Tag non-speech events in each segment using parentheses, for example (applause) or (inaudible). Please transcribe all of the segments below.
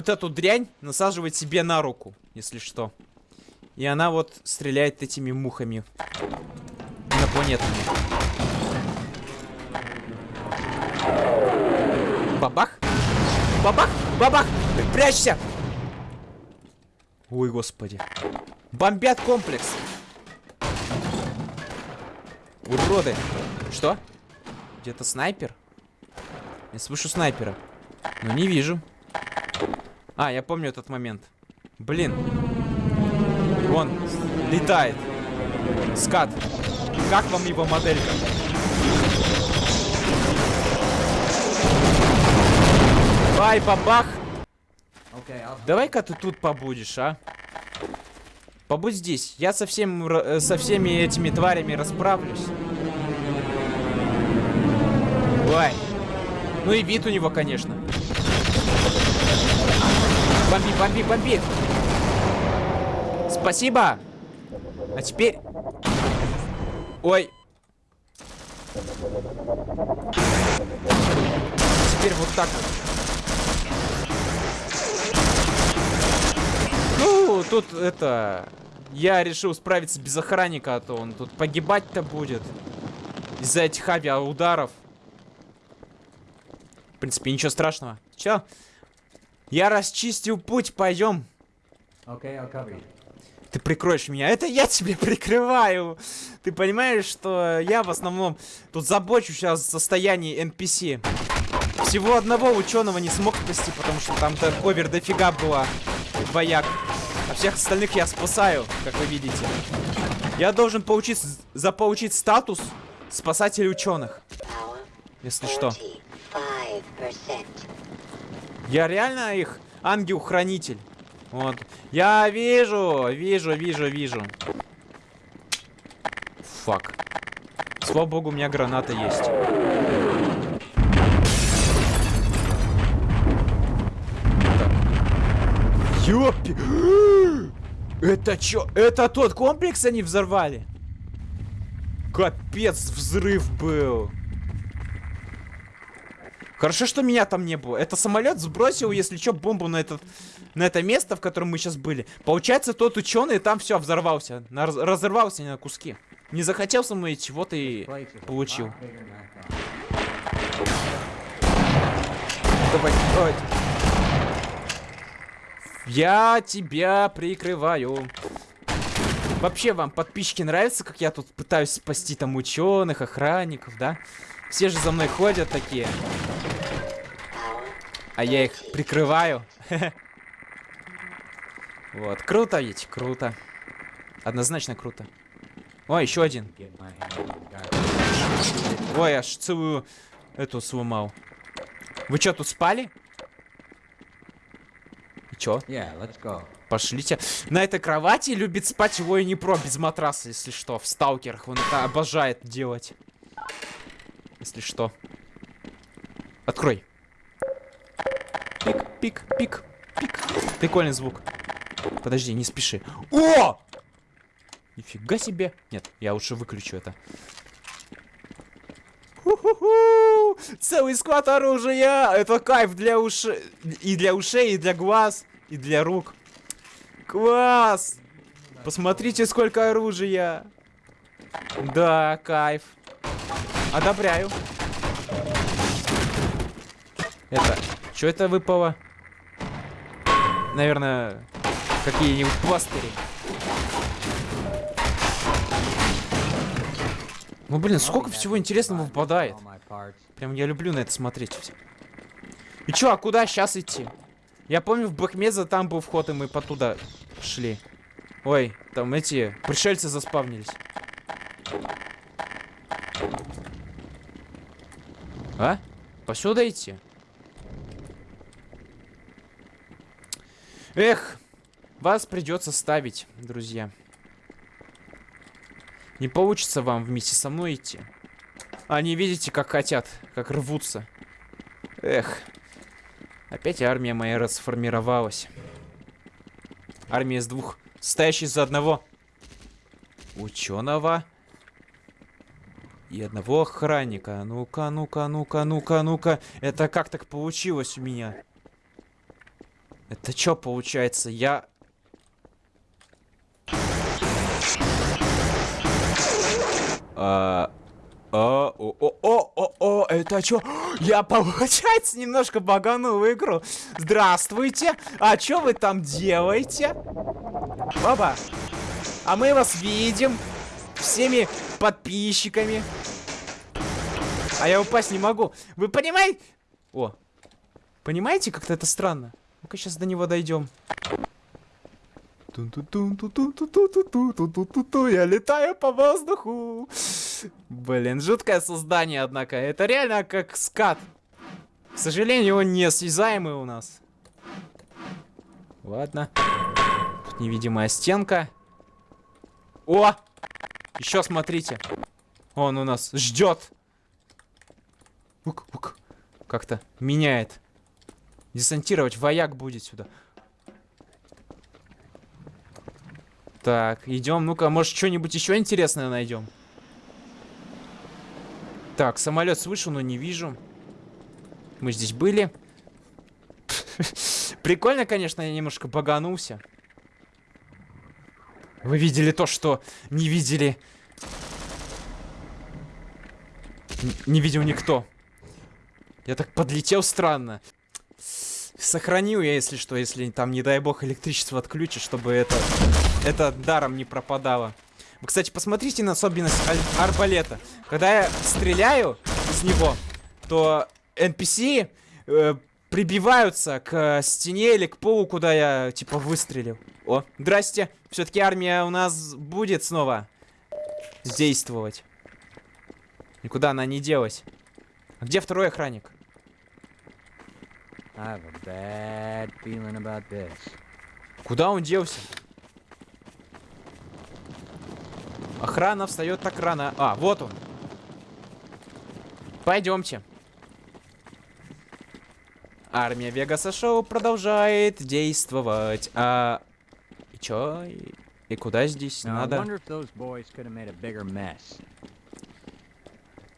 вот эту дрянь насаживать себе на руку, если что. И она вот стреляет этими мухами инопланетными. Бабах! Бабах! Бабах! Прячься! Ой, господи. Бомбят комплекс. Уроды. Что? Где-то снайпер? Я слышу снайпера. Но не вижу. А, я помню этот момент. Блин. Он летает. Скат. Как вам его моделька? Бай, бабах. Давай-ка ты тут побудешь, а? Побудь здесь. Я со, всем, э, со всеми этими тварями расправлюсь. Ой. Ну и вид у него, конечно. Бомби, бомби, бомби. Спасибо. А теперь... Ой. Теперь вот так вот. Ну, тут это... Я решил справиться без охранника, а то он тут погибать-то будет. Из-за этих авиаударов. В принципе, ничего страшного. Чё? Я расчистил путь, пойдем. Okay, Ты прикроешь меня. Это я тебе (laughs) прикрываю. Ты понимаешь, что я в основном тут забочу сейчас о состоянии NPC. Всего одного ученого не смог спасти, потому что там овер дофига было вояк. А всех остальных я спасаю, как вы видите. Я должен получить, заполучить статус спасателя ученых. Если что. Я реально их ангел-хранитель. Вот. Я вижу, вижу, вижу, вижу. Фак. Слава богу, у меня граната есть. Ёпи! Это чё? Это тот комплекс они взорвали? Капец, взрыв был. Хорошо, что меня там не было. Это самолет сбросил, если что, бомбу на, этот, на это место, в котором мы сейчас были. Получается, тот ученый там все взорвался. На, разорвался на куски. Не захотел со мной чего-то и получил. Давай, давай. Я тебя прикрываю. Вообще, вам, подписчики, нравится, как я тут пытаюсь спасти там ученых, охранников, да? Все же за мной ходят такие. А я их прикрываю. (laughs) Вот, круто ведь, круто. Однозначно круто. О, еще один. Ой, аж целую эту сломал. Вы что, тут спали? Чё? Yeah, let's go. Пошлите. На этой кровати любит спать его и не про без матраса, если что. В сталкерах он это обожает делать. Если что. Открой. Пик, пик, пик, пик. Прикольный звук. Подожди, не спеши. О! Нифига себе. Нет, я лучше выключу это. Целый склад оружия! Это кайф для ушей. И для ушей, и для глаз, и для рук. Класс! Посмотрите, сколько оружия. Да, кайф. Одобряю. Это... Что это выпало? Наверное, какие-нибудь пластыри. Ну, блин, сколько всего интересного выпадает. Прям я люблю на это смотреть. И чё, а куда сейчас идти? Я помню, в Бэкмеза там был вход, и мы по туда шли. Ой, там эти пришельцы заспавнились. А? Посюда идти? Эх, вас придется ставить, друзья. Не получится вам вместе со мной идти. Они, видите, как хотят, как рвутся. Эх. Опять армия моя расформировалась. Армия из двух, стоящая из одного ученого и одного охранника. Ну-ка, ну-ка, ну-ка, ну-ка, ну-ка. Это как так получилось у меня? Это что получается? Я... А... А, о, о, о, о, о, это что? (gasps) Я, получается, немножко баганул игру. Здравствуйте. А что вы там делаете? Баба. А мы вас видим. Всеми подписчиками. А я упасть не могу. Вы понимаете? О. Понимаете, как-то это странно? Ну-ка сейчас до него дойдем. Я летаю по воздуху. Блин, жуткое создание, однако. Это реально как скат. К сожалению, он не осязаемый у нас. Ладно. Тут невидимая стенка. О! Еще смотрите. Он у нас ждет. Как-то меняет. Десантировать вояк будет сюда. Так, идем. Ну-ка, может, что-нибудь еще интересное найдем. Так, самолет слышу, но не вижу. Мы здесь были. (laughs) Прикольно, конечно, я немножко баганулся. Вы видели то, что не видели... Н не видел никто. Я так подлетел странно. Сохранил я, если что, если там, не дай бог, электричество отключит, чтобы это, это даром не пропадало. Вы, кстати, посмотрите на особенность арбалета. Когда я стреляю из него, то NPC э, прибиваются к стене или к полу, куда я, типа, выстрелил. О, здрасте. Все-таки армия у нас будет снова действовать. Никуда она не делась. А где второй охранник? Куда он делся? Охрана встает так рано. А, вот он. Пойдемте. Армия Вегаса Шоу продолжает действовать. А... И чё? И, и куда здесь нам надо?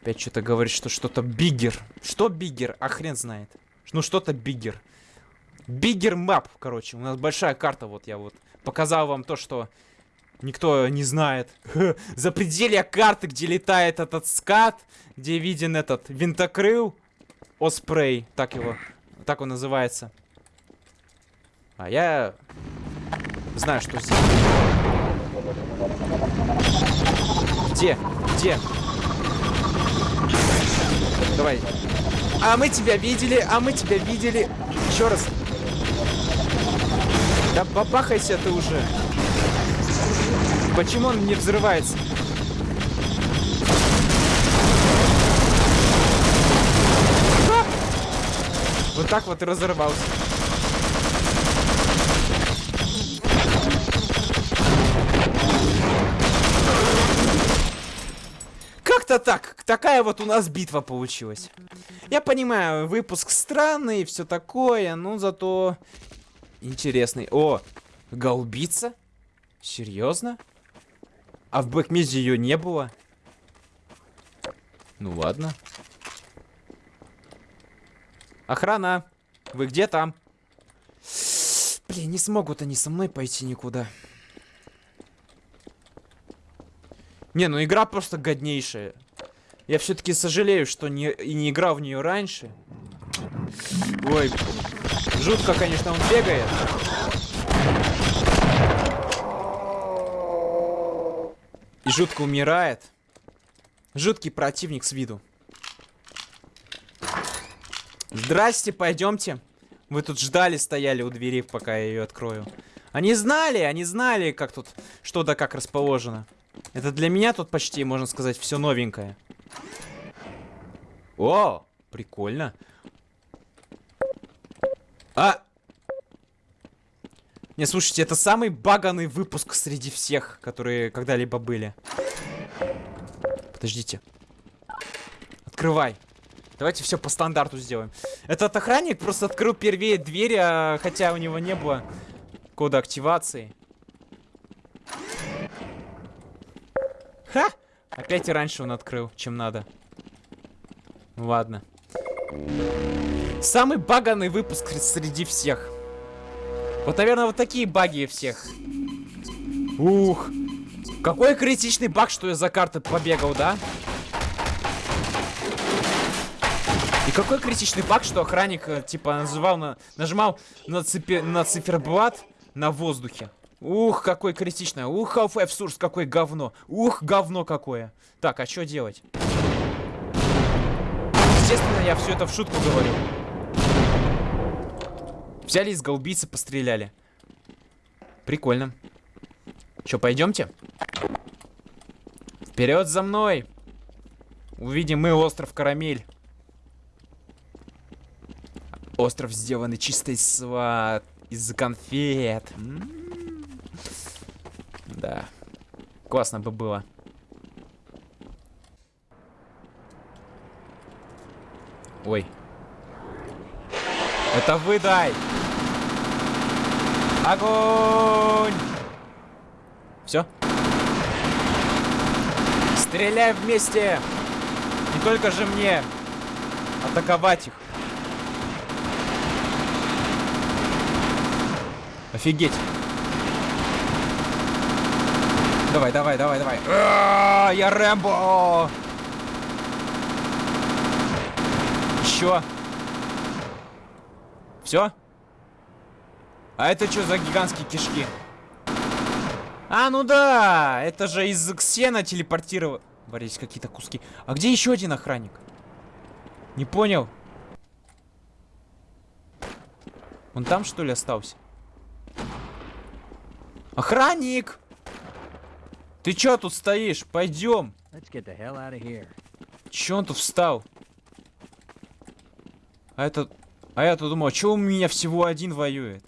Опять что-то говорит, что что-то bigger. Что bigger? А хрен знает. Ну, что-то bigger. Bigger map, короче. У нас большая карта, вот я вот показал вам то, что никто не знает. (laughs) За пределы карты, где летает этот скат, где виден этот винтокрыл. Оспрей, так его, так он называется. А я знаю, что здесь. Где? Где? Давай. А мы тебя видели, а мы тебя видели. Еще раз. Да бабахайся ты уже. Почему он не взрывается? Вот так вот и разорвался. Как-то так. Такая вот у нас битва получилась. Я понимаю, выпуск странный все такое, но зато интересный. О, голубица? Серьезно? А в Бэкмизе ее не было? Ну ладно. Охрана! Вы где там? Блин, не смогут они со мной пойти никуда. Не, ну игра просто годнейшая. Я все-таки сожалею, что не, и не играл в нее раньше. Ой, жутко, конечно, он бегает. И жутко умирает. Жуткий противник с виду. Здрасте, пойдемте. Вы тут ждали, стояли у двери, пока я ее открою. Они знали, они знали, как тут, что да как расположено. Это для меня тут почти, можно сказать, все новенькое. О, прикольно. А, не, слушайте, это самый баганный выпуск среди всех, которые когда-либо были. Подождите. Открывай. Давайте все по стандарту сделаем. Этот охранник просто открыл первее дверь, а, хотя у него не было кода активации. Ха! Опять и раньше он открыл, чем надо. Ну, ладно. Самый баганный выпуск среди всех. Вот, наверное, вот такие баги всех. Ух. Какой критичный баг, что я за карты побегал, да? И какой критичный баг, что охранник, э, типа, называл на, нажимал на, цифи, на циферблат на воздухе. Ух, какой критичный. Ух, Half-Life Source, какое говно. Ух, говно какое. Так, а что делать? Естественно, я все это в шутку говорю. Взяли из голубицы, постреляли. Прикольно. Че, пойдемте? Вперед за мной! Увидим мы остров Карамель. Остров сделанный чисто из, из конфет. М -м -м. Да. Классно бы было. Ой. Это вы дай! Огонь! Все? Стреляй вместе! Не только же мне атаковать их. Офигеть. Давай, давай, давай, давай. А -а -а, я Рэмбо! Еще. Все? А это что за гигантские кишки? А, ну да! Это же из Ксена телепортировались какие-то куски. А где еще один охранник? Не понял. Он там, что ли, остался? Охранник! Ты чё тут стоишь? Пойдем. Чё он тут встал? А это... А я-то думал, чё у меня всего один воюет?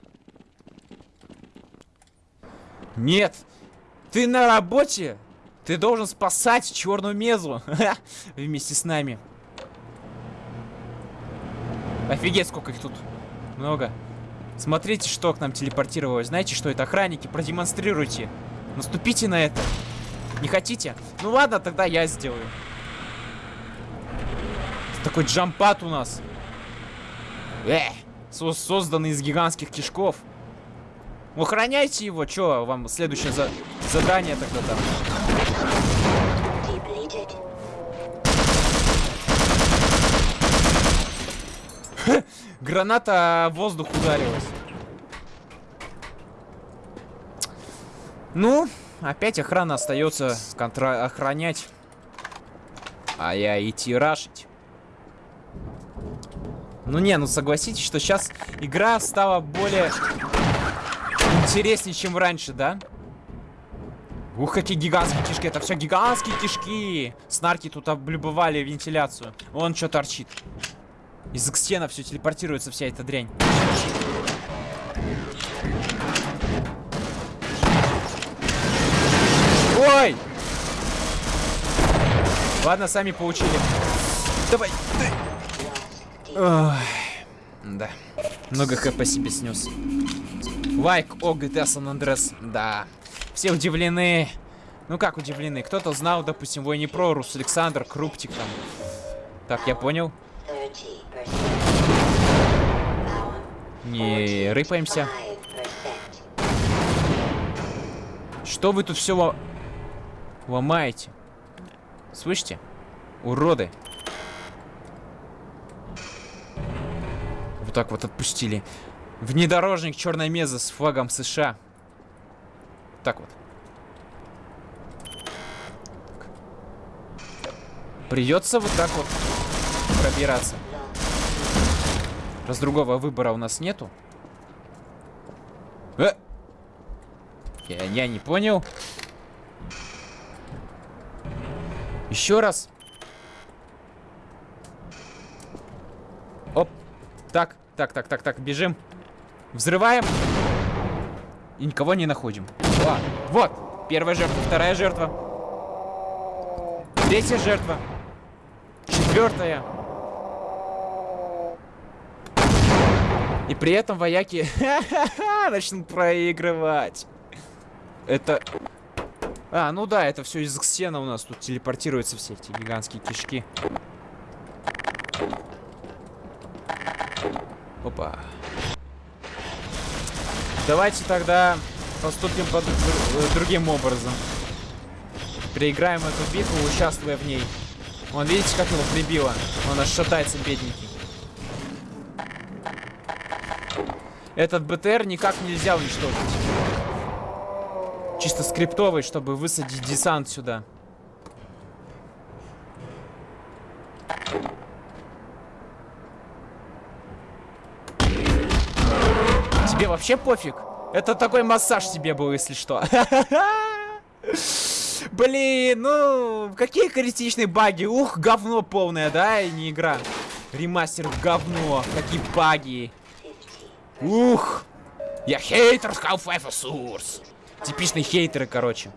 Нет! Ты на работе? Ты должен спасать черную мезу (laughs) вместе с нами. Офигеть, сколько их тут много. Смотрите, что к нам телепортировалось. Знаете, что это охранники? Продемонстрируйте. Наступите на это. Не хотите? Ну ладно, тогда я сделаю. Такой джампат у нас. Э, со созданный из гигантских кишков. Охраняйте его. Чё, вам следующее за задание тогда там? Граната в воздух ударилась. Ну, опять охрана остается контра охранять. А я идти рашить. Ну не, ну согласитесь, что сейчас игра стала более интереснее, чем раньше, да? Ух, какие гигантские кишки. Это все гигантские кишки. Снарки тут облюбовали вентиляцию. Вон что торчит. Из стена все телепортируется вся эта дрянь. Ой! Ладно, сами получили. Давай. Ой. Да. Много хп себе снес. Лайк, о, GTA San Andreas. Да. Все удивлены. Ну как удивлены? Кто-то знал, допустим, Войни Про, Рус Александр, Круптик там. Так, я понял. Не рыпаемся. Что вы тут все ломаете? Слышите? Уроды. Вот так вот отпустили. Внедорожник черной мезы с флагом США. Так вот. Придется вот так вот пробираться. Раз другого выбора у нас нету. Э! Я, я не понял. Еще раз. Оп. Так, так, так, так, так, бежим. Взрываем. И никого не находим. А, вот. Первая жертва, вторая жертва. Третья жертва. Четвертая. И при этом вояки (laughs) начнут проигрывать. Это... А, ну да, это все из Ксена у нас тут телепортируются все эти гигантские кишки. Опа. Давайте тогда поступим под другим образом. Переиграем эту битву, участвуя в ней. Вон, видите, как его прибило? Он аж шатается, бедненький. Этот БТР никак нельзя уничтожить. Чисто скриптовый, чтобы высадить десант сюда. Тебе вообще пофиг? Это такой массаж тебе был, если что. (laughs) Блин, ну, какие критичные баги. Ух, говно полное, да, и не игра. Ремастер говно, какие баги. Ух! Я хейтер Half-Life. Типичные хейтеры, короче.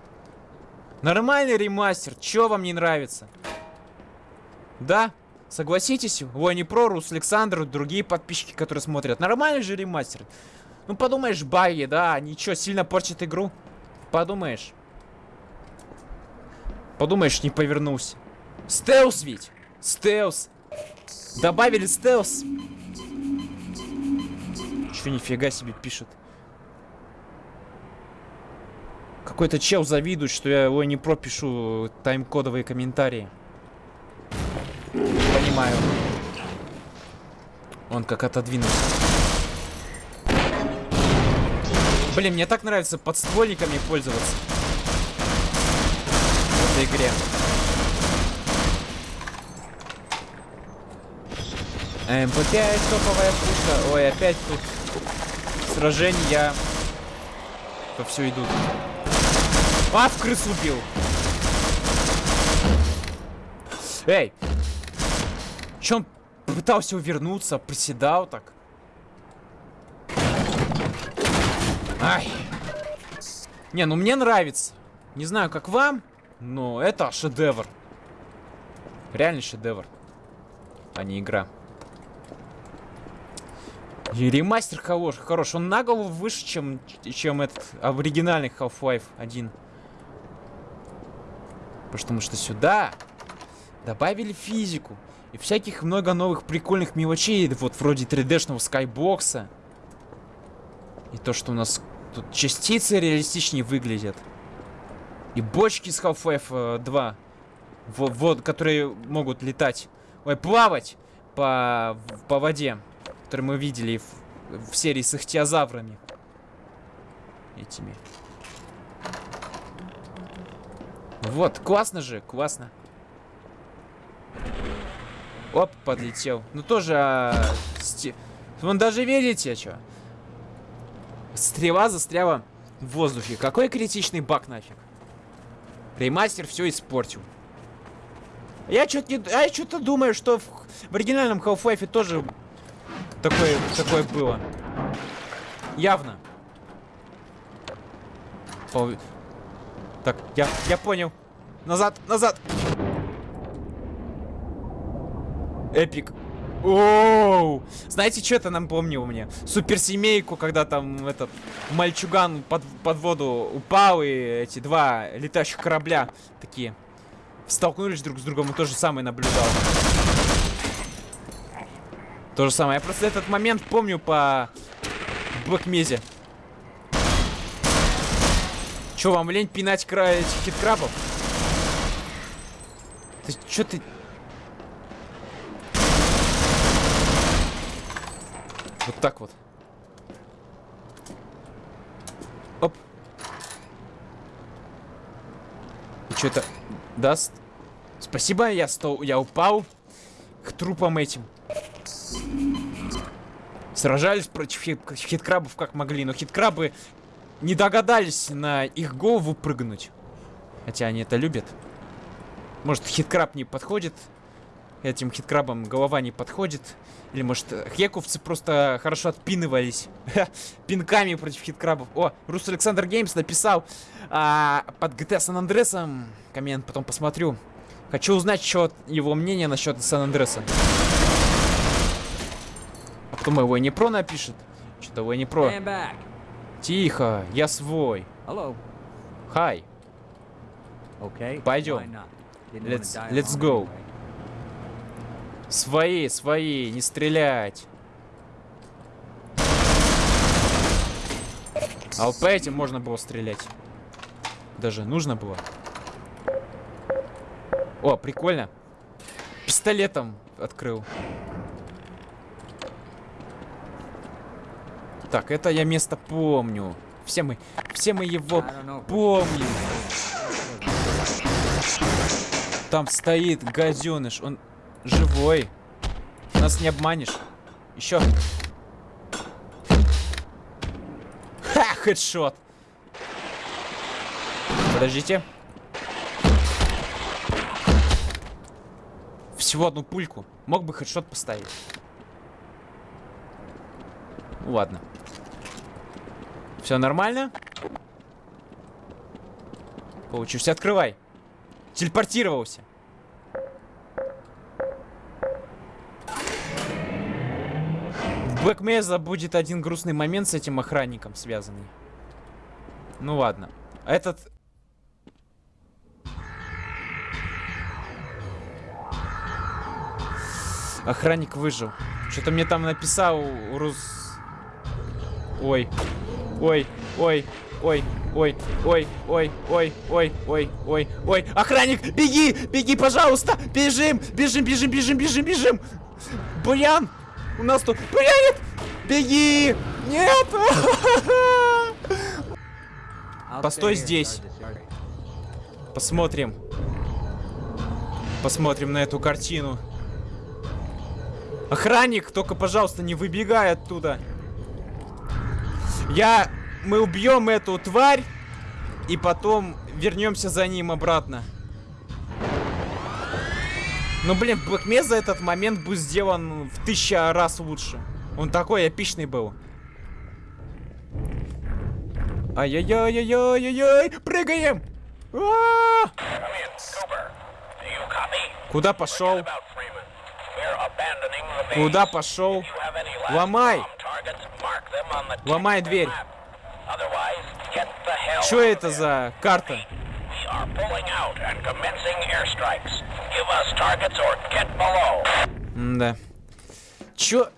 Нормальный ремастер. Чё вам не нравится? Да? Согласитесь? Войни Про, Рус Александр, другие подписчики, которые смотрят. Нормальный же ремастер. Ну, подумаешь, баги, да, ничего, сильно портит игру. Подумаешь. Подумаешь, не повернулся. Стелс ведь. Стелс. Добавили стелс. Че, нифига себе пишет. Какой-то чел завидует, что я его не пропишу тайм-кодовые комментарии. Понимаю. Он как отодвинулся. Блин, мне так нравится подствольниками пользоваться. В этой игре. МП-5, топовая пушка. Ой, опять тут сражения все идут. А, в крысу убил. Эй! Че он пытался увернуться, приседал так? Ай. Не, ну мне нравится. Не знаю, как вам, но это шедевр. Реальный шедевр, а не игра. И ремастер хорош, хорош. Он на голову выше, чем, чем этот оригинальный Half-Life 1. Потому что сюда добавили физику. И всяких много новых прикольных мелочей. Вот вроде 3D-шного скайбокса. И то, что у нас тут частицы реалистичнее выглядят. И бочки с Half-Life 2. Вот, вот, которые могут летать. Ой, плавать по, по воде который мы видели в, в серии с ихтиозаврами. Этими. Вот, классно же, классно. Оп, подлетел. Ну тоже... А, сти... Вон даже видите, что? Стрела застряла в воздухе. Какой критичный баг нафиг. Ремастер все испортил. Я что-то не... я думаю, что в, в оригинальном Half-Life тоже такое, такое было. Явно. Пол... Так, я, я понял. Назад, назад. Эпик. Оу! Знаете, что это нам помнило мне? Суперсемейку, когда там этот мальчуган под, под воду упал, и эти два летающих корабля такие столкнулись друг с другом, и то же самое наблюдал. То же самое. Я просто этот момент помню по Блэкмезе. Че, вам лень пинать край этих хиткрабов? Ты чё ты... Вот так вот. Оп. И что это даст? Спасибо, я, стол, я упал к трупам этим. Сражались против хит хиткрабов как могли, но хиткрабы не догадались на их голову прыгнуть. Хотя они это любят. Может, хиткраб не подходит. Этим хиткрабам голова не подходит. Или, может, хековцы просто хорошо отпинывались. (laughs) Пинками против хиткрабов. О, Рус Александр Геймс написал а, под GTA Сан Андресом. Коммент потом посмотрю. Хочу узнать, что его мнение насчет Сан Его не про напишет? Что-то не про. Тихо, я свой. Хай. Пойдем. Let's, let's go. Свои, свои, не стрелять. А вот по этим можно было стрелять. Даже нужно было. О, прикольно. Пистолетом открыл. Так, это я место помню. Все мы, все мы его помним. Там стоит газеныш, он живой. Нас не обманешь. Еще. Ха, хедшот. Подождите. Всего одну пульку. Мог бы хедшот поставить. Ладно. Все нормально? Получился. Открывай. Телепортировался. В Black Mesa будет один грустный момент с этим охранником связанный. Ну ладно. Этот... Охранник выжил. Что-то мне там написал Рус... Ой. Ой, ой, ой, ой, ой, ой, ой, ой, ой, ой, ой. Охранник, беги, беги, пожалуйста. Бежим, бежим, бежим, бежим, бежим, бежим. Буян, у нас тут буянит. Беги. Нет. Постой здесь. Посмотрим. Посмотрим на эту картину. Охранник, только, пожалуйста, не выбегай оттуда. Я... Мы убьем эту тварь. И потом вернемся за ним обратно. Ну, блин, Black за этот момент был сделан в тысяча раз лучше. Он такой эпичный был. Ай-яй-яй-яй-яй-яй! Прыгаем! А -а -а! Куда пошел? Куда пошел? Ломай! Ломай дверь. Что это за карта? да. Чё?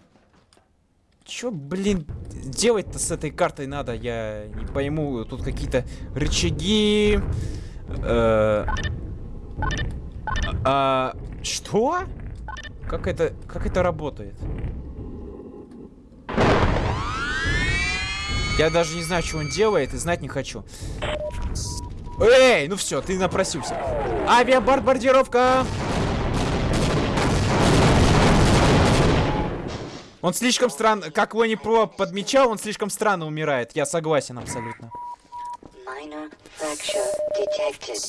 Чё, блин, делать-то с этой картой надо? Я не пойму. Тут какие-то рычаги. Э а, что? Как это, как это работает? Я даже не знаю, что он делает, и знать не хочу. Эй, ну все, ты напросился. Авиабомбардировка! Он слишком странно, как Лони Про подмечал, он слишком странно умирает. Я согласен абсолютно.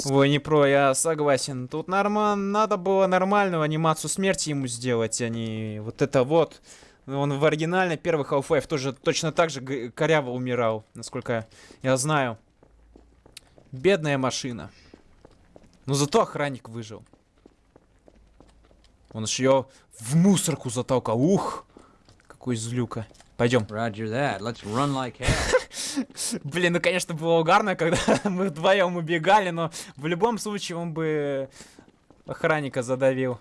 Лони Про, я согласен. Тут нормально, надо было нормальную анимацию смерти ему сделать, а не вот это вот. Он в оригинальной первый Half-Life тоже точно так же коряво умирал, насколько я знаю. Бедная машина. Но зато охранник выжил. Он ж ее в мусорку затолкал. Ух! Какой злюка. Пойдем. Like (laughs) Блин, ну конечно было угарно, когда (laughs) мы вдвоем убегали, но в любом случае он бы охранника задавил.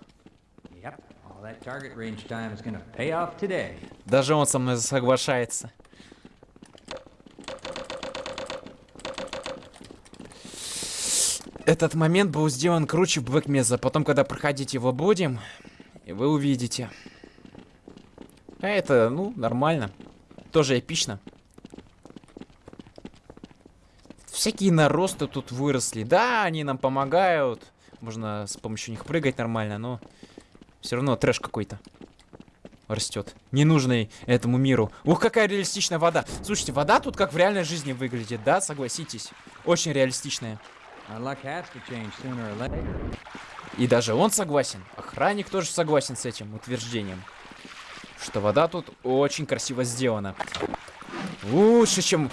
Даже он со мной соглашается. Этот момент был сделан круче Black Mesa. Потом, когда проходить его будем, вы увидите. А это, ну, нормально. Тоже эпично. Всякие наросты тут выросли. Да, они нам помогают. Можно с помощью них прыгать нормально, но... Все равно трэш какой-то растет. Ненужный этому миру. Ух, какая реалистичная вода. Слушайте, вода тут как в реальной жизни выглядит, да? Согласитесь. Очень реалистичная. И даже он согласен. Охранник тоже согласен с этим утверждением. Что вода тут очень красиво сделана. Лучше, чем,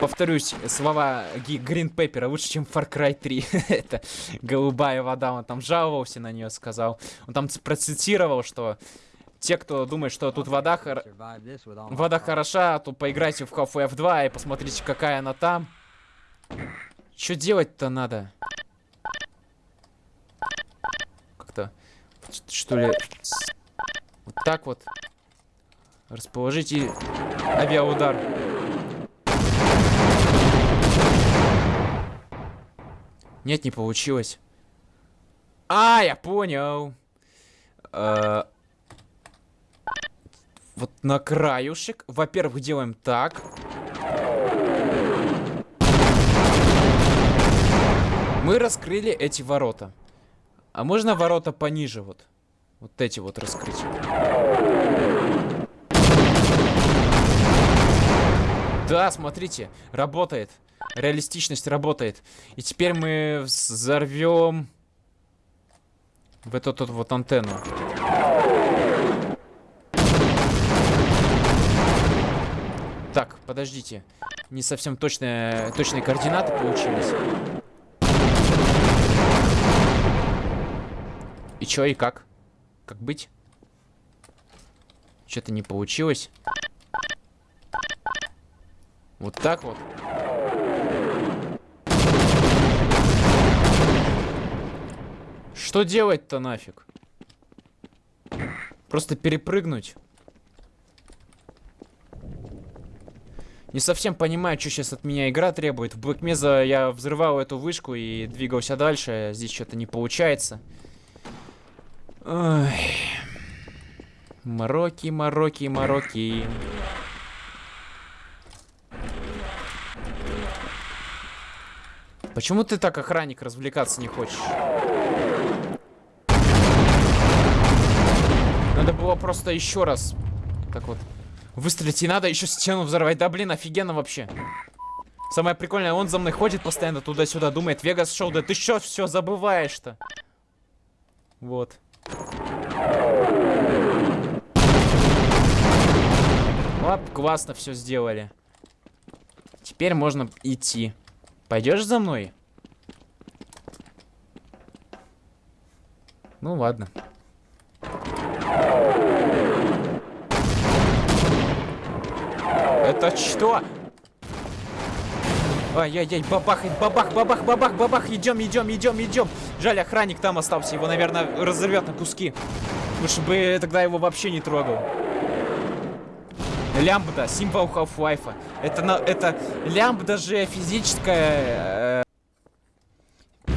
повторюсь, слова Грин Пеппера, лучше, чем Far Cry 3. (laughs) Это голубая вода, он там жаловался на нее, сказал. Он там процитировал, что те, кто думает, что тут вода, хор... вода хороша, то поиграйте в Half-Life 2 и посмотрите, какая она там. Что делать-то надо? Как-то, что ли, вот так вот. Расположите авиаудар. Нет, не получилось. А, я понял. Э, вот на краюшек. Во-первых, делаем так. Мы раскрыли эти ворота. А можно ворота пониже вот? Вот эти вот раскрыть. Да, смотрите, работает. Реалистичность работает. И теперь мы взорвем в эту тут вот антенну. Так, подождите. Не совсем точные, точные координаты получились. И чё, и как? Как быть? Что-то не получилось. Вот так вот. Что делать-то нафиг? Просто перепрыгнуть. Не совсем понимаю, что сейчас от меня игра требует. В Black я взрывал эту вышку и двигался дальше. Здесь что-то не получается. Ой. Мороки, мороки, мороки. Почему ты так, охранник, развлекаться не хочешь? Надо было просто еще раз так вот выстрелить. И надо еще стену взорвать. Да блин, офигенно вообще. Самое прикольное, он за мной ходит постоянно туда-сюда, думает, Вегас шоу, да ты что все забываешь-то? Вот. Вот, классно все сделали. Теперь можно идти. Пойдешь за мной? Ну ладно. Это что? Ай-яй-яй, бабахает, бабах, бабах, бабах, бабах, идем, идем, идем, идем. Жаль, охранник там остался, его, наверное, разорвет на куски. Лучше бы тогда его вообще не трогал. Лямбда, символ Half-Life. Это, на, это лямбда же физическая... Э,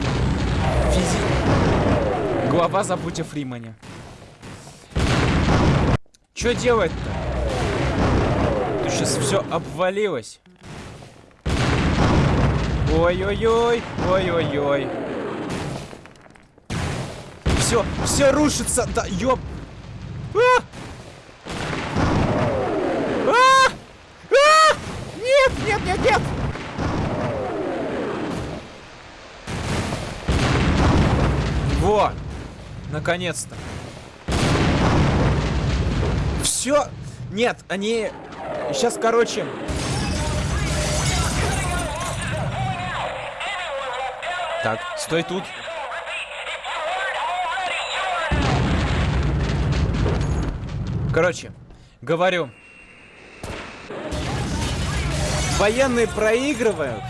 физи... Глава забудь о Фримане. Что делать-то? Тут сейчас все обвалилось. Ой-ой-ой, ой-ой-ой. Все, все рушится, да. А! А! А! Нет, нет, нет. Во, наконец-то. Все, нет, они сейчас, короче, Так, стой тут. Короче, говорю. Военные проигрывают.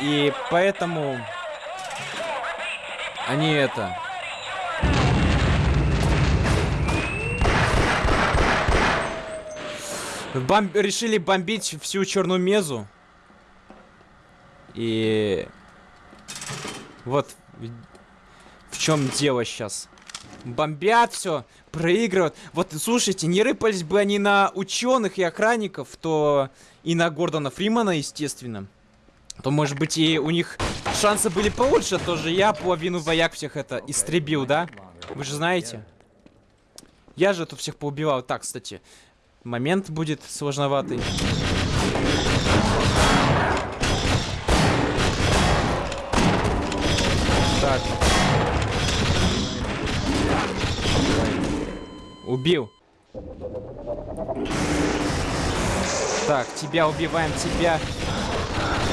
И поэтому... Они это... Бом... Решили бомбить всю черную мезу. И вот в чем дело сейчас. Бомбят все, проигрывают. Вот, слушайте, не рыпались бы они на ученых и охранников, то и на Гордона Фримана, естественно. То, может быть, и у них шансы были получше, тоже я половину вояк всех это истребил, да? Вы же знаете. Я же тут всех поубивал. Так, кстати, момент будет сложноватый. Так. Убил. Так, тебя убиваем, тебя...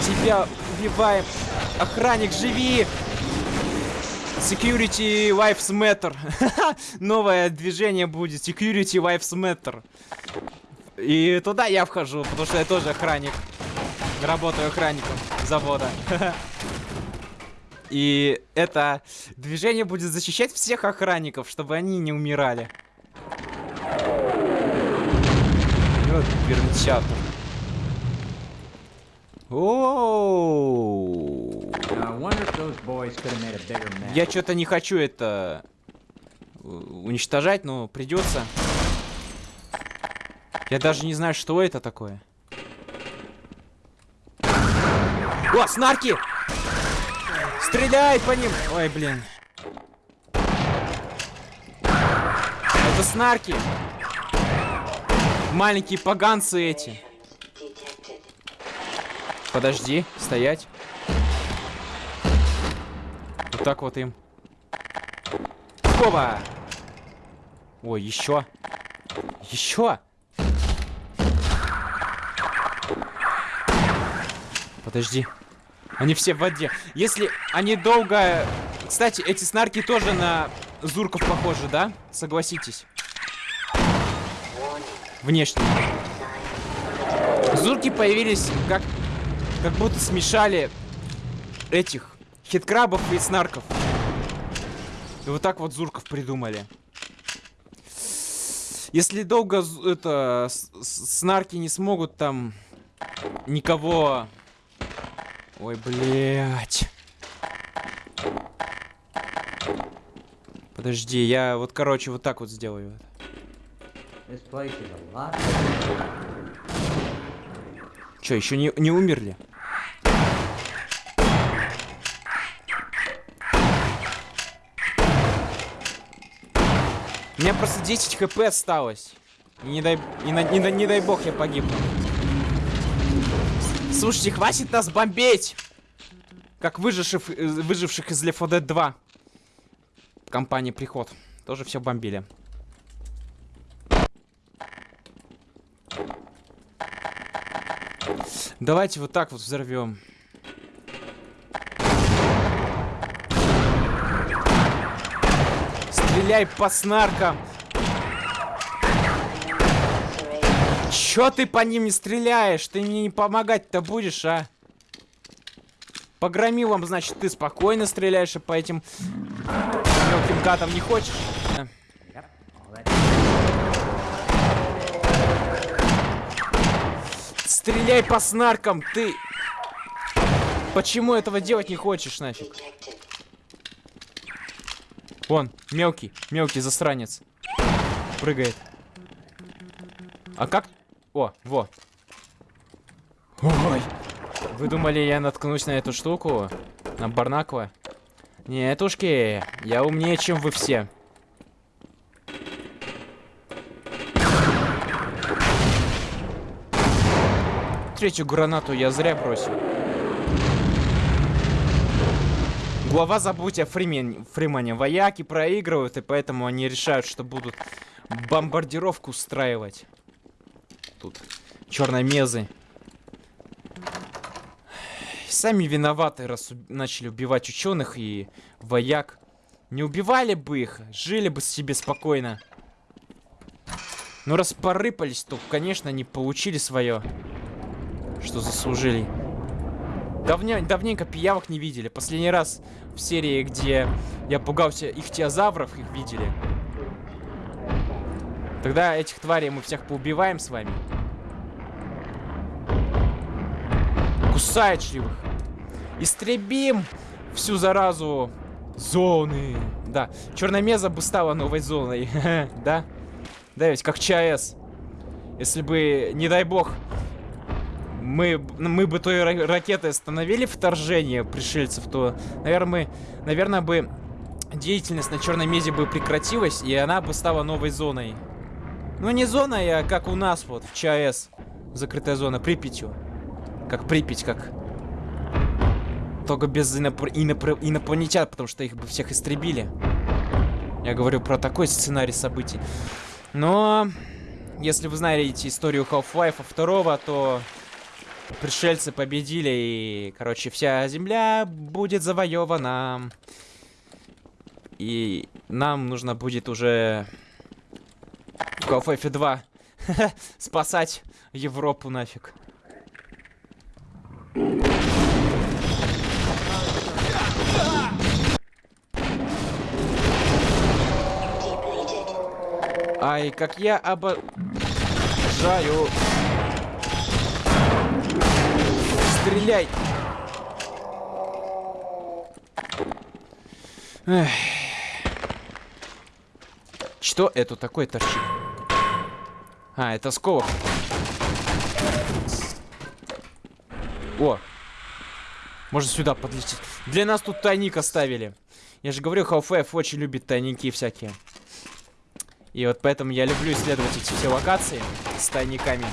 Тебя убиваем. Охранник, живи! Security Lives Matter. (laughs) Новое движение будет. Security Lives Matter. И туда я вхожу, потому что я тоже охранник. Работаю охранником завода. (laughs) И это движение будет защищать всех охранников, чтобы они не умирали. Вот пермчатор. Я что-то не хочу это э, уничтожать, но придется. Я даже не знаю, что это такое. О, снарки! Стреляй по ним! Ой, блин. Это снарки. Маленькие поганцы эти. Подожди, стоять. Вот так вот им. Оба! Ой, еще. Еще. Подожди. Они все в воде. Если они долго... Кстати, эти снарки тоже на зурков похожи, да? Согласитесь. Внешне. Зурки появились как... Как будто смешали этих хиткрабов и снарков. И вот так вот зурков придумали. Если долго это снарки не смогут там никого... Ой, блядь. Подожди, я вот, короче, вот так вот сделаю. Че, еще не, не умерли? У меня просто 10 хп осталось. И не дай, и на- не, не дай бог я погибну. Слушайте, хватит нас бомбить! Как выживших, э, выживших из Left 4 Dead 2. Компании Приход. Тоже все бомбили. Давайте вот так вот взорвем. Стреляй по снаркам. Чё ты по ним не стреляешь? Ты мне не помогать-то будешь, а? По громилам, значит, ты спокойно стреляешь, а по этим мелким гатам не хочешь? Стреляй по снаркам, ты... Почему этого делать не хочешь, нафиг? Вон, мелкий, мелкий засранец. Прыгает. А как... О, во. Ой. Вы думали, я наткнусь на эту штуку? На Барнакова? Нетушки, я умнее, чем вы все. Третью гранату я зря бросил. Глава забудь о Фримен, Фримане. Вояки проигрывают, и поэтому они решают, что будут бомбардировку устраивать. Тут черномезы. Сами виноваты, раз уб- начали убивать ученых и вояк. Не убивали бы их, жили бы себе спокойно. Но раз порыпались, то, конечно, они получили свое, что заслужили. Давня, давненько пиявок не видели. Последний раз в серии, где я пугался ихтиозавров, их видели. Тогда этих тварей мы всех поубиваем с вами. Кусаечливых. Истребим всю заразу зоны. Да, черномеза бы стала новой зоной. (laughs) да? Да, ведь как ЧАЭС. Если бы, не дай бог, мы, мы бы той ра- ракетой остановили вторжение пришельцев, то, наверное, мы, наверное, бы деятельность на Черной Мезе бы прекратилась, и она бы стала новой зоной. Ну, не зоной, а как у нас вот в ЧАЭС. Закрытая зона Припятью. Как Припять, как... Только без инопр- инопр- инопланетян, потому что их бы всех истребили. Я говорю про такой сценарий событий. Но... Если вы знаете историю Half-Life 2, то пришельцы победили, и, короче, вся земля будет завоевана. И нам нужно будет уже Half-Life (laughs) 2 спасать Европу нафиг. Ай, как я обожаю стреляй! Эх. Что это такое торчит? А, это сколок. О! Можно сюда подлететь. Для нас тут тайник оставили. Я же говорю, Half-Life очень любит тайники всякие. И вот поэтому я люблю исследовать эти все локации с тайниками.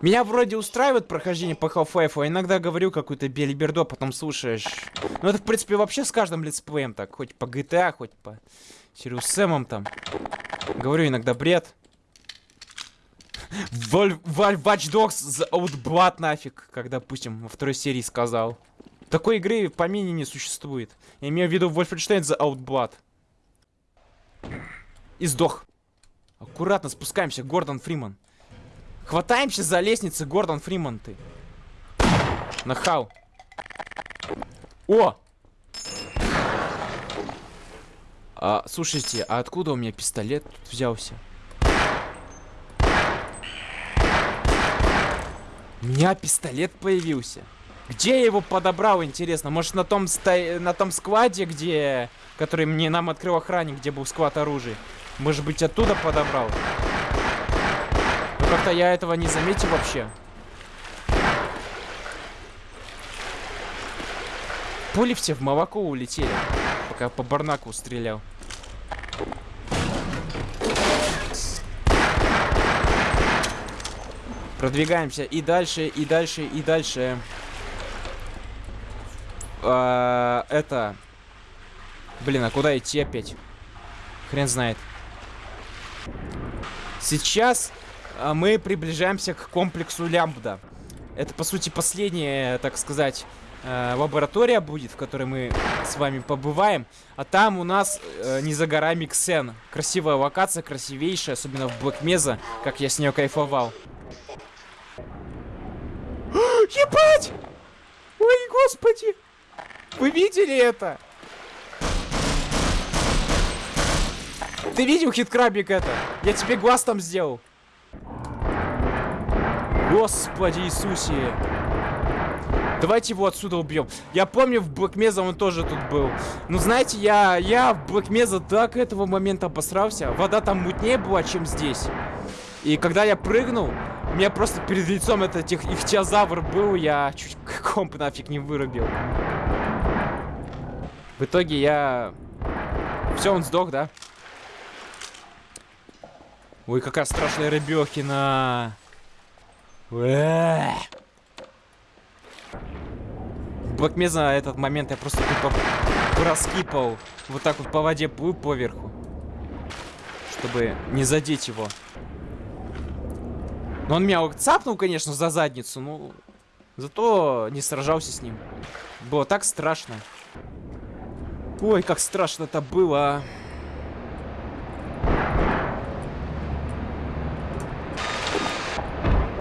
Меня вроде устраивает прохождение по Half-Life, а иногда говорю какую-то белиберду, а потом слушаешь. Ну это, в принципе, вообще с каждым летсплеем так. Хоть по GTA, хоть по Сириус Сэмом там. Говорю иногда бред. Valve Watch Dogs Outblood нафиг, как, допустим, во второй серии сказал. Такой игры по мини не существует. Я имею в виду Wolfenstein The Outblood. И сдох. Аккуратно спускаемся, Гордон Фриман. Хватаемся за лестницы, Гордон Фриман ты. Нахау. О! А, слушайте, а откуда у меня пистолет взялся? У меня пистолет появился. Где я его подобрал, интересно? Может, на том, ста... на том складе, где... Который мне нам открыл охранник, где был склад оружия? Может быть, оттуда подобрал? Как-то я этого не заметил вообще. Пули все в молоко улетели, пока по барнаку стрелял. Продвигаемся и дальше, и дальше, и дальше. А, это... Блин, а куда идти опять? Хрен знает. Сейчас мы приближаемся к комплексу Лямбда. Это, по сути, последняя, так сказать, э, лаборатория будет, в которой мы с вами побываем. А там у нас э, не за горами Ксен. Красивая локация, красивейшая, особенно в Блэк Меза, как я с нее кайфовал. (gasps) Ебать! Ой, господи! Вы видели это? Ты видел, хиткрабик, это? Я тебе глаз там сделал. Господи Иисусе. Давайте его отсюда убьем. Я помню, в Блэкмеза он тоже тут был. Ну, знаете, я, я в Блэкмеза так этого момента обосрался. Вода там мутнее была, чем здесь. И когда я прыгнул, у меня просто перед лицом этот их, ихтиозавр был, я чуть комп нафиг не вырубил. В итоге я... Все, он сдох, да? Ой, какая страшная рыбехина. Блэкмеза этот момент я просто тупо проскипал. Вот так вот по воде плыл поверху. Чтобы не задеть его. Но он меня цапнул, конечно, за задницу, но... Зато не сражался с ним. Было так страшно. Ой, как страшно это было.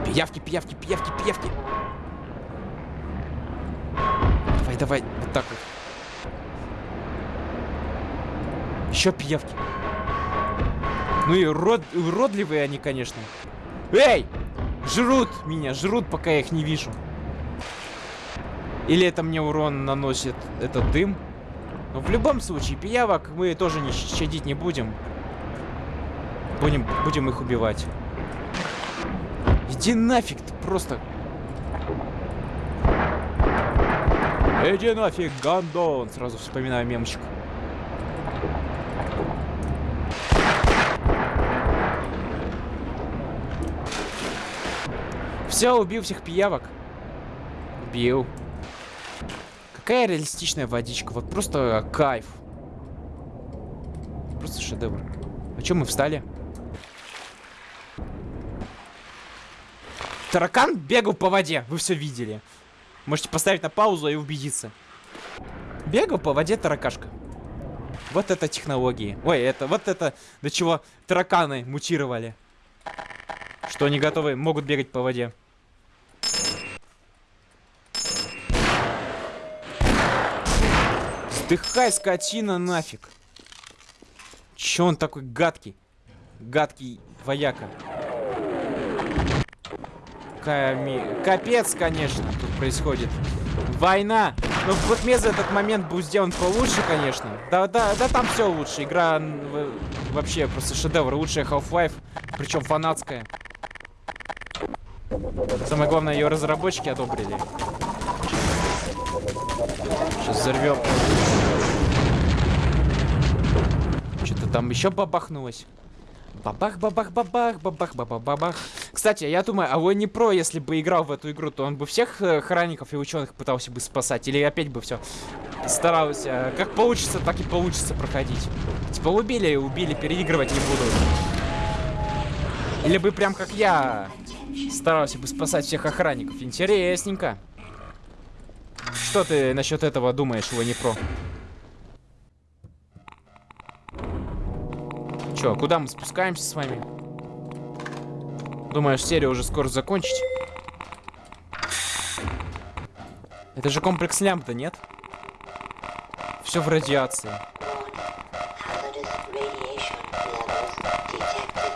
Пиявки, пиявки, пиявки, пиявки. Давай, давай, вот так вот. Еще пиявки. Ну и урод, уродливые они, конечно. Эй! Жрут меня, жрут, пока я их не вижу. Или это мне урон наносит этот дым? Но в любом случае, пиявок мы тоже не щадить не будем. Будем, будем их убивать. Иди нафиг, ты просто... Иди нафиг, гандон! Сразу вспоминаю мемчик. Все, убил всех пиявок. Убил. Какая реалистичная водичка. Вот просто кайф. Просто шедевр. А чем мы встали? Таракан бегал по воде. Вы все видели. Можете поставить на паузу и убедиться. Бегал по воде таракашка. Вот это технологии. Ой, это вот это до чего тараканы мутировали. Что они готовы, могут бегать по воде. Сдыхай, скотина, нафиг. Че он такой гадкий? Гадкий вояка. Ками... Капец, конечно, тут происходит. Война. Ну, вот мне за этот момент был сделан получше, конечно. Да, да, да, там все лучше. Игра вообще просто шедевр. Лучшая Half-Life, причем фанатская. Самое главное, ее разработчики одобрили. Сейчас взорвем. Что-то там еще бабахнулось. Бабах, бабах, бабах, бабах, бабах, бабах. Кстати, я думаю, а он не про, если бы играл в эту игру, то он бы всех э, охранников и ученых пытался бы спасать, или опять бы все старался, э, как получится, так и получится проходить. Типа убили убили, переигрывать не буду. Или бы прям как я старался бы спасать всех охранников. Интересненько. Что ты насчет этого думаешь, его не про? Чё, куда мы спускаемся с вами? Думаешь, серию уже скоро закончить? Это же комплекс лямбда, нет? Все в радиации.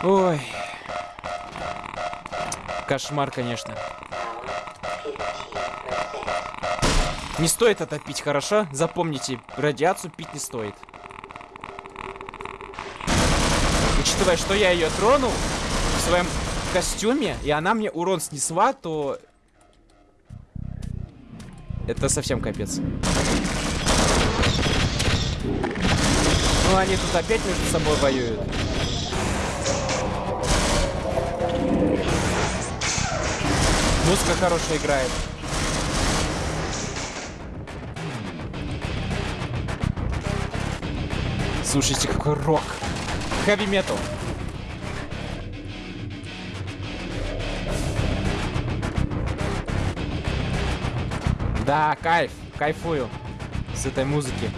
Ой. Кошмар, конечно. Power 50%. Не стоит это пить, хорошо? Запомните, радиацию пить не стоит. Учитывая, что я ее тронул в своем костюме, и она мне урон снесла, то... Это совсем капец. Ну, они тут опять между собой воюют. Музыка хорошая играет. Слушайте, какой рок. Хэви метал. Да, кайф. Кайфую. С этой музыки.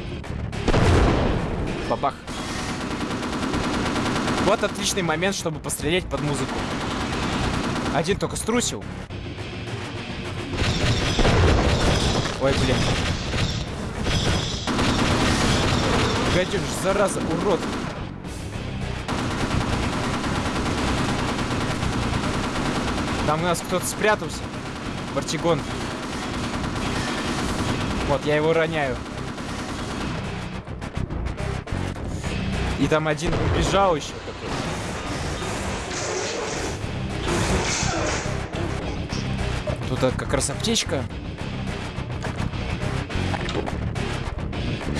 Бабах. Вот отличный момент, чтобы пострелять под музыку. Один только струсил. Ой, блин. Гаденыш, зараза, урод. Там у нас кто-то спрятался. Бартигон. Вот, я его роняю. И там один убежал еще. Тут а, как раз аптечка.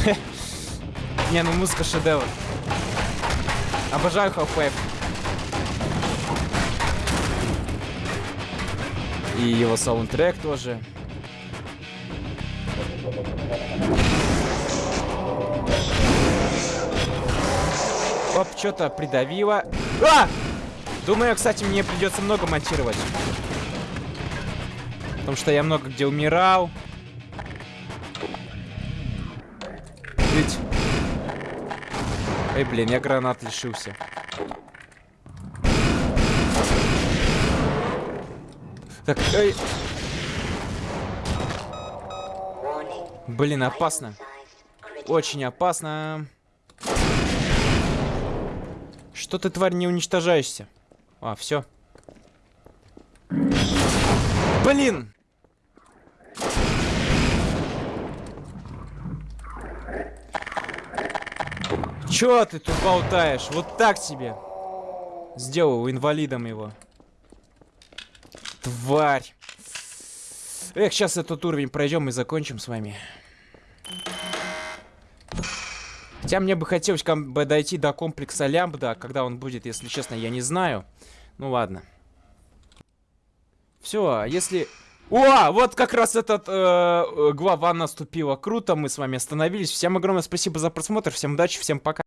(laughs) Не, ну музыка шедевр. Обожаю Half-Life. И его саундтрек тоже. Оп, что-то придавило. А! Думаю, кстати, мне придется много монтировать. Потому что я много где умирал. Ведь... Эй, блин, я гранат лишился. Так, эй. Блин, опасно. Очень опасно. Что ты, тварь, не уничтожаешься? А, все. Блин! Чё ты тут болтаешь? Вот так тебе. Сделал инвалидом его. Тварь. Эх, сейчас этот уровень пройдем и закончим с вами. Хотя мне бы хотелось как бы дойти до комплекса лямбда, когда он будет, если честно, я не знаю. Ну ладно. Все, если... О, вот как раз этот э, э, глава наступила. Круто, мы с вами остановились. Всем огромное спасибо за просмотр, всем удачи, всем пока.